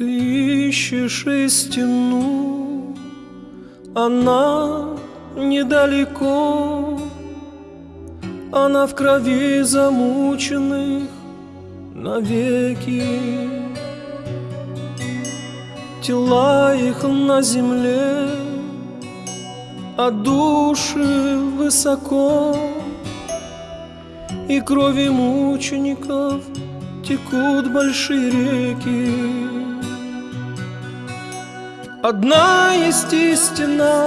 Ты ищешь истину, она недалеко, она в крови замученных навеки. Тела их на земле, а души высоко, и крови мучеников текут большие реки. Одна есть истина,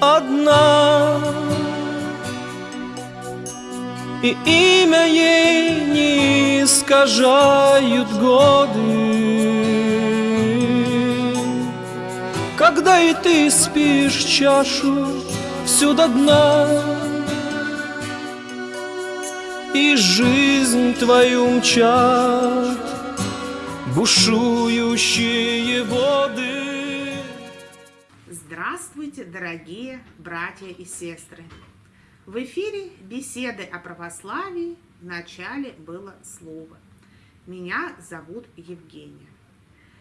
одна, И имя ей не искажают годы. Когда и ты спишь чашу всю до дна, И жизнь твою мчат бушующие воды. Здравствуйте, дорогие братья и сестры! В эфире беседы о православии в начале было слово. Меня зовут Евгения.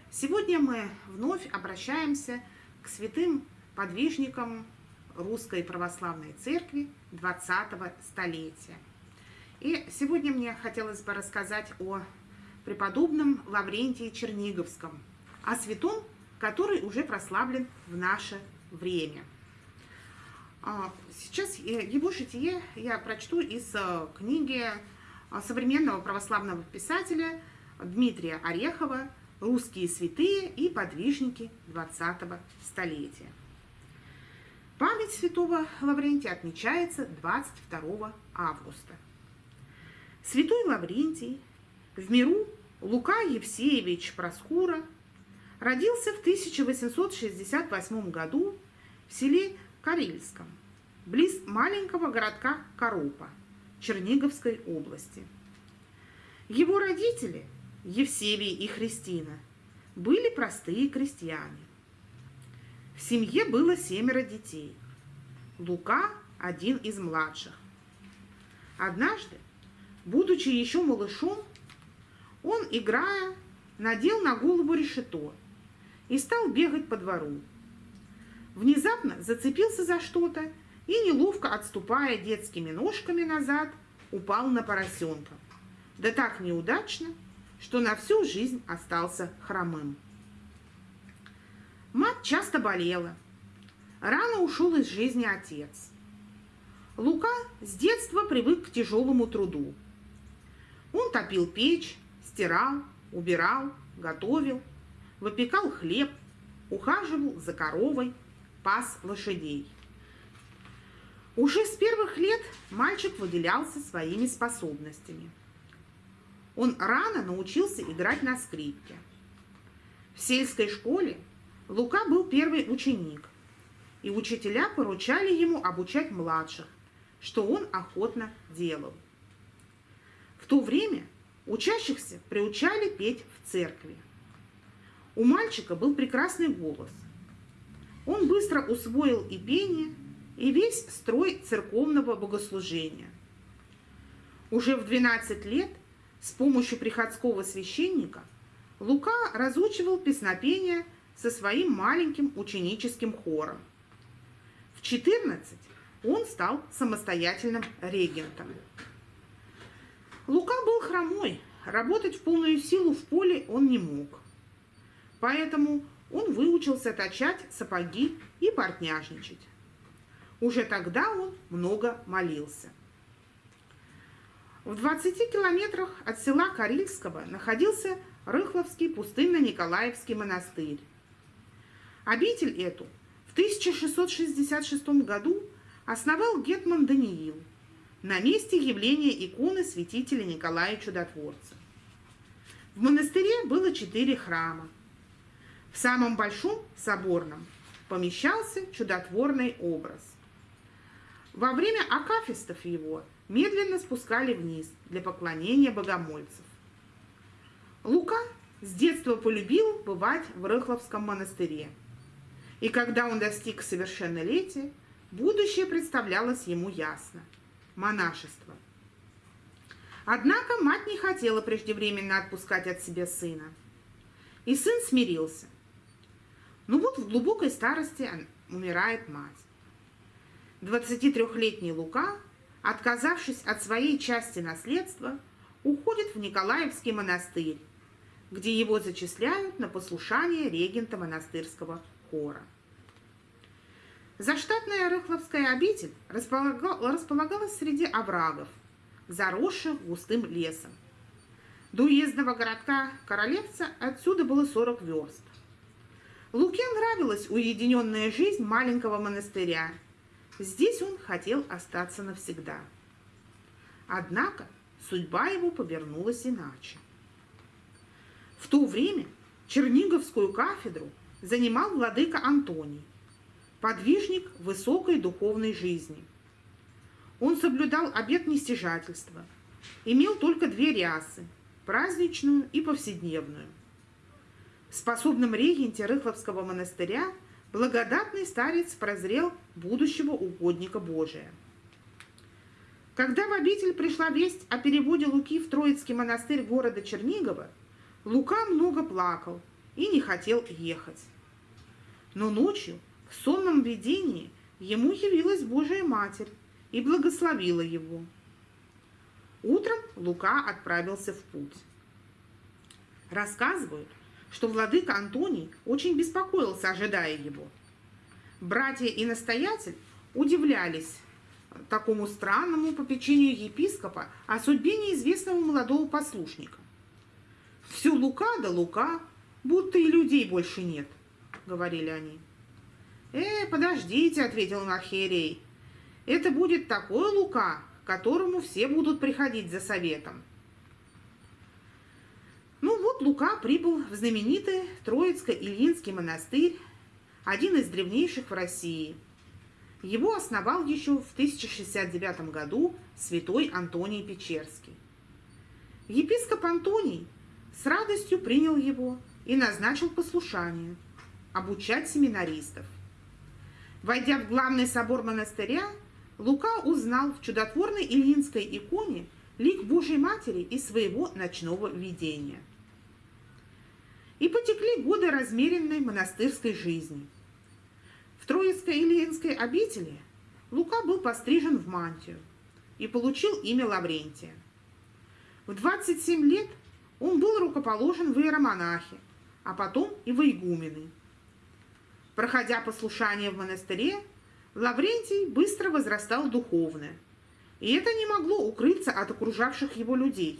Сегодня мы вновь обращаемся к святым подвижникам Русской Православной Церкви 20-го столетия. И сегодня мне хотелось бы рассказать о преподобном Лаврентии Черниговском, о святом, который уже прославлен в наше время. А, сейчас его житие я прочту из э, книги э, современного православного писателя Дмитрия Орехова «Русские святые и подвижники 20-го столетия». Память святого Лаврентия отмечается 22 августа. Святой Лаврентий в миру Лука Евсеевич Проскура родился в 1868 году в селе Карельском, близ маленького городка Коропа Черниговской области. Его родители, Евсевий и Христина, были простые крестьяне. В семье было семеро детей. Лука – один из младших. Однажды, будучи еще малышом, он, играя, надел на голову решето и стал бегать по двору. Внезапно зацепился за что-то и, неловко отступая детскими ножками назад, упал на поросенка. Да так неудачно, что на всю жизнь остался хромым. Мать часто болела. Рано ушел из жизни отец. Лука с детства привык к тяжелому труду. Он топил печь, стирал, убирал, готовил, выпекал хлеб, ухаживал за коровой, пас лошадей. Уже с первых лет мальчик выделялся своими способностями. Он рано научился играть на скрипке. В сельской школе Лука был первый ученик, и учителя поручали ему обучать младших, что он охотно делал. В то время Учащихся приучали петь в церкви. У мальчика был прекрасный голос. Он быстро усвоил и пение, и весь строй церковного богослужения. Уже в 12 лет с помощью приходского священника Лука разучивал песнопения со своим маленьким ученическим хором. В 14 он стал самостоятельным регентом. Лука был хромой, работать в полную силу в поле он не мог. Поэтому он выучился точать сапоги и портняжничать. Уже тогда он много молился. В 20 километрах от села Карильского находился Рыхловский пустынно-Николаевский монастырь. Обитель эту в 1666 году основал гетман Даниил – на месте явления иконы святителя Николая Чудотворца. В монастыре было четыре храма. В самом большом, соборном, помещался чудотворный образ. Во время акафистов его медленно спускали вниз для поклонения богомольцев. Лука с детства полюбил бывать в Рыхловском монастыре. И когда он достиг совершеннолетия, будущее представлялось ему ясно – монашество. Однако мать не хотела преждевременно отпускать от себя сына. и сын смирился. Но вот в глубокой старости умирает мать. 23-летний Лука, отказавшись от своей части наследства, уходит в Николаевский монастырь, где его зачисляют на послушание регента монастырского хора. Заштатная Рыхловская обитель располагалась среди оврагов, заросших густым лесом. До уездного городка Королевца отсюда было 40 верст. Луке нравилась уединенная жизнь маленького монастыря. Здесь он хотел остаться навсегда. Однако судьба его повернулась иначе. В то время Черниговскую кафедру занимал владыка Антоний, подвижник высокой духовной жизни. Он соблюдал обет нестяжательства, имел только две рясы – праздничную и повседневную. В способном регенте Рыхловского монастыря благодатный старец прозрел будущего угодника Божия. Когда в обитель пришла весть о переводе Луки в Троицкий монастырь города Чернигова – Лука много плакал и не хотел ехать. Но ночью в сонном видении ему явилась Божия Матерь и благословила его. Утром Лука отправился в путь. Рассказывают, что владыка Антоний очень беспокоился, ожидая его. Братья и настоятель удивлялись такому странному попечению епископа о судьбе неизвестного молодого послушника. Все лука да лука, будто и людей больше нет, говорили они. Э, подождите, ответил Махерей. Это будет такой лука, к которому все будут приходить за советом. Ну вот Лука прибыл в знаменитый Троицко-Ильинский монастырь, один из древнейших в России. Его основал еще в 1069 году святой Антоний Печерский. Епископ Антоний с радостью принял его и назначил послушание – обучать семинаристов. Войдя в главный собор монастыря, Лука узнал в чудотворной Ильинской иконе лик Божьей Матери из своего ночного видения. И потекли годы размеренной монастырской жизни. В Троицкой Ильинской обители Лука был пострижен в мантию и получил имя Лаврентия. В 27 лет – он был рукоположен в иеромонахи, а потом и в игумены. Проходя послушание в монастыре, Лаврентий быстро возрастал духовно, и это не могло укрыться от окружавших его людей.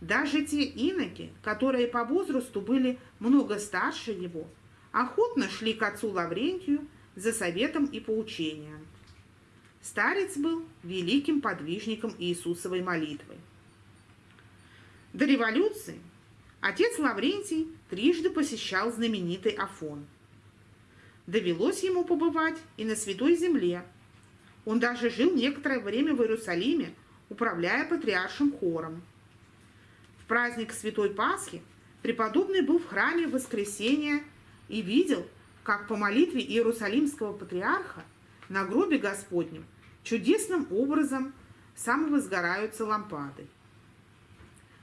Даже те иноки, которые по возрасту были много старше его, охотно шли к отцу Лаврентию за советом и поучением. Старец был великим подвижником Иисусовой молитвы. До революции отец Лаврентий трижды посещал знаменитый Афон. Довелось ему побывать и на Святой Земле. Он даже жил некоторое время в Иерусалиме, управляя патриаршим хором. В праздник Святой Пасхи преподобный был в храме в воскресенье и видел, как по молитве Иерусалимского патриарха на гробе Господнем чудесным образом самовозгораются лампады.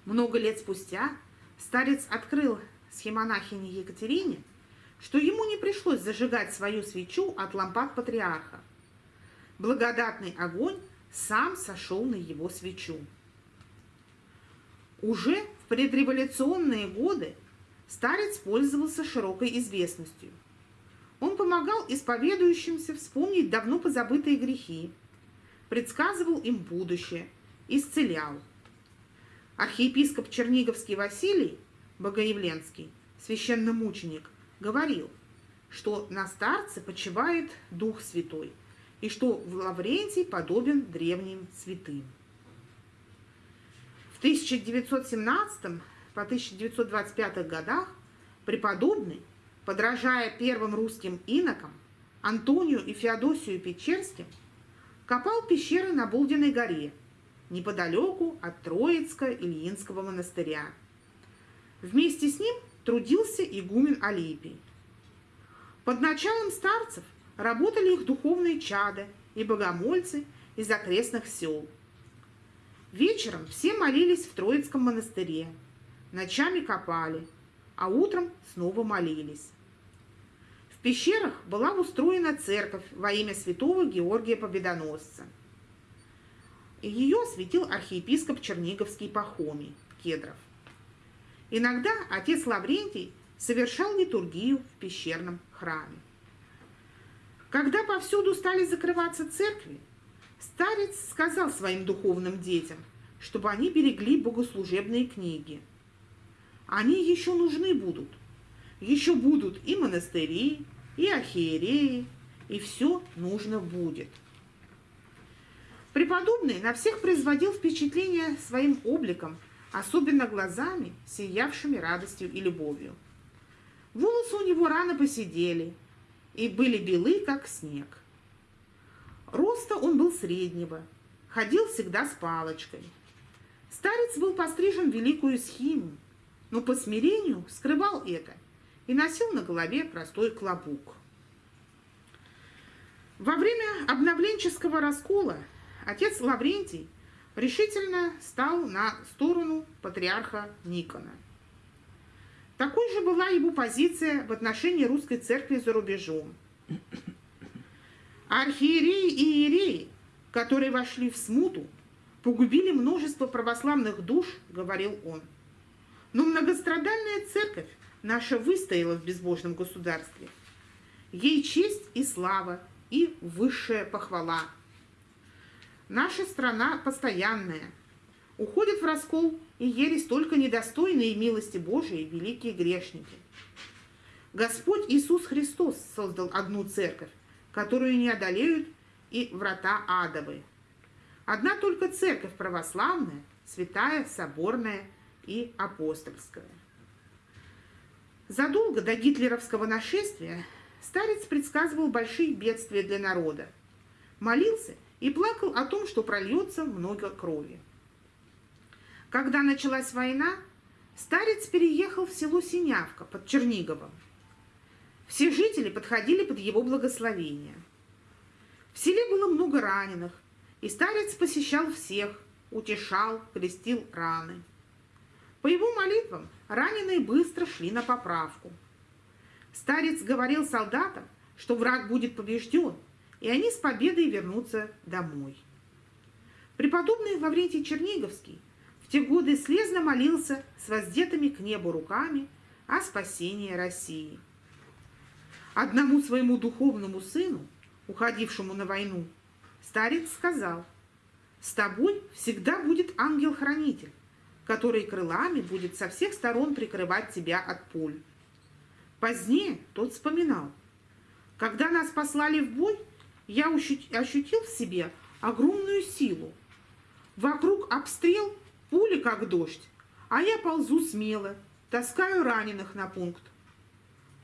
Много лет спустя старец открыл схемонахине Екатерине, что ему не пришлось зажигать свою свечу от лампад патриарха. Благодатный огонь сам сошел на его свечу. Уже в предреволюционные годы старец пользовался широкой известностью. Он помогал исповедующимся вспомнить давно позабытые грехи, предсказывал им будущее, исцелял – Архиепископ Черниговский Василий Богоявленский, священномученик, говорил, что на старце почивает Дух Святой и что в Лаврентий подобен древним святым. В 1917 по 1925 годах преподобный, подражая первым русским инокам, Антонию и Феодосию Печерским, копал пещеры на Болдиной горе – неподалеку от Троицко-Ильинского монастыря. Вместе с ним трудился игумен Алипий. Под началом старцев работали их духовные чады и богомольцы из окрестных сел. Вечером все молились в Троицком монастыре, ночами копали, а утром снова молились. В пещерах была устроена церковь во имя святого Георгия Победоносца. Ее осветил архиепископ Черниговский Пахомий Кедров. Иногда отец Лаврентий совершал литургию в пещерном храме. Когда повсюду стали закрываться церкви, старец сказал своим духовным детям, чтобы они берегли богослужебные книги. Они еще нужны будут. Еще будут и монастыри, и архиереи, и все нужно будет. Преподобный на всех производил впечатление своим обликом, особенно глазами, сиявшими радостью и любовью. Волосы у него рано посидели и были белы, как снег. Роста он был среднего, ходил всегда с палочкой. Старец был пострижен в великую схему, но по смирению скрывал это и носил на голове простой клобук. Во время обновленческого раскола отец Лаврентий решительно стал на сторону патриарха Никона. Такой же была его позиция в отношении русской церкви за рубежом. Архиереи и иереи, которые вошли в смуту, погубили множество православных душ, говорил он. Но многострадальная церковь наша выстояла в безбожном государстве. Ей честь и слава, и высшая похвала. Наша страна постоянная. Уходит в раскол и ересь только недостойные милости Божией великие грешники. Господь Иисус Христос создал одну церковь, которую не одолеют и врата адовы. Одна только церковь православная, святая, соборная и апостольская. Задолго до гитлеровского нашествия старец предсказывал большие бедствия для народа, молился и плакал о том, что прольется много крови. Когда началась война, старец переехал в село Синявка под Черниговом. Все жители подходили под его благословение. В селе было много раненых, и старец посещал всех, утешал, крестил раны. По его молитвам раненые быстро шли на поправку. Старец говорил солдатам, что враг будет побежден, и они с победой вернутся домой. Преподобный Лаврентий Черниговский в те годы слезно молился с воздетыми к небу руками о спасении России. Одному своему духовному сыну, уходившему на войну, старец сказал, «С тобой всегда будет ангел-хранитель, который крылами будет со всех сторон прикрывать тебя от пуль». Позднее тот вспоминал, «Когда нас послали в бой, я ощутил в себе огромную силу. Вокруг обстрел, пули как дождь, а я ползу смело, таскаю раненых на пункт.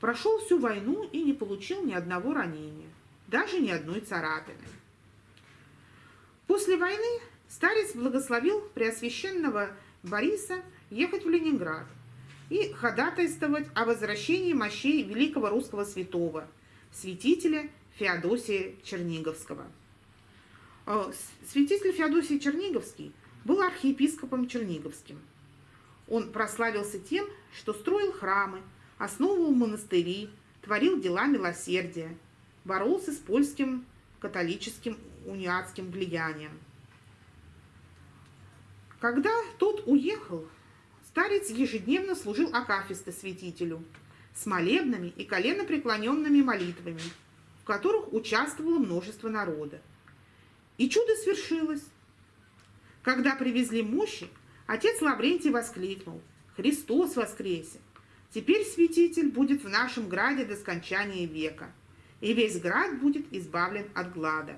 Прошел всю войну и не получил ни одного ранения, даже ни одной царапины. После войны старец благословил Преосвященного Бориса ехать в Ленинград и ходатайствовать о возвращении мощей великого русского святого, святителя Феодосия Черниговского. Святитель Феодосий Черниговский был архиепископом Черниговским. Он прославился тем, что строил храмы, основывал монастыри, творил дела милосердия, боролся с польским католическим униатским влиянием. Когда тот уехал, старец ежедневно служил акафисты святителю с молебными и коленопреклоненными молитвами, в которых участвовало множество народа. И чудо свершилось. Когда привезли мощи, отец Лаврентий воскликнул «Христос воскресе! Теперь святитель будет в нашем граде до скончания века, и весь град будет избавлен от глада».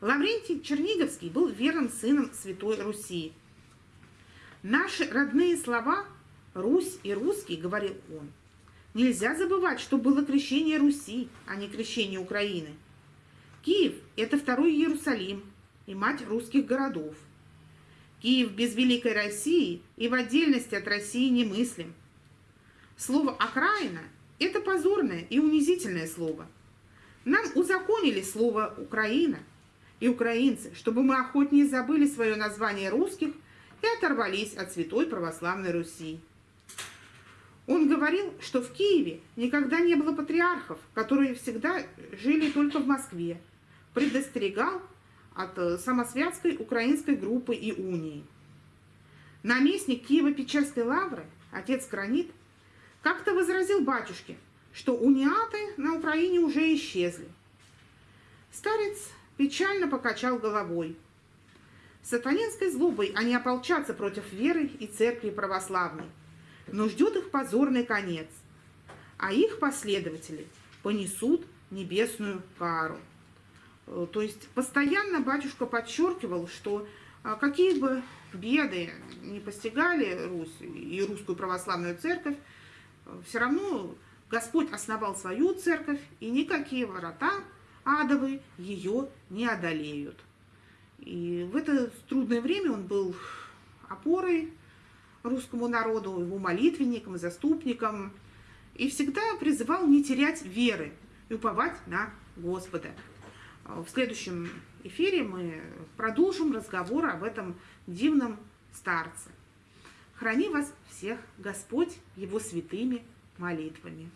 Лаврентий Черниговский был верным сыном Святой Руси. Наши родные слова «Русь» и «русский», говорил он, нельзя забывать, что было крещение Руси, а не крещение Украины. Киев – это второй Иерусалим и мать русских городов. Киев без Великой России и в отдельности от России немыслим. Слово «окраина» – это позорное и унизительное слово. Нам узаконили слово «Украина», и украинцы, чтобы мы охотнее забыли свое название русских и оторвались от святой православной Руси. Он говорил, что в Киеве никогда не было патриархов, которые всегда жили только в Москве. Предостерегал от э, самосвятской украинской группы и унии. Наместник Киево-Печерской лавры, отец Кранит, как-то возразил батюшке, что униаты на Украине уже исчезли. Старец печально покачал головой. Сатанинской злобой они ополчатся против веры и церкви православной, но ждет их позорный конец, а их последователи понесут небесную кару. Э, то есть постоянно батюшка подчеркивал, что а, какие бы беды не постигали Русь и русскую православную церковь, э, все равно Господь основал свою церковь, и никакие ворота адовые ее не одолеют. И в это трудное время он был опорой русскому народу, его молитвенником, заступником, и всегда призывал не терять веры и уповать на Господа. В следующем эфире мы продолжим разговор об этом дивном старце. Храни вас всех Господь его святыми молитвами.